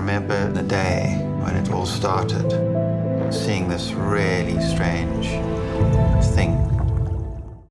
remember the day when it all started, seeing this really strange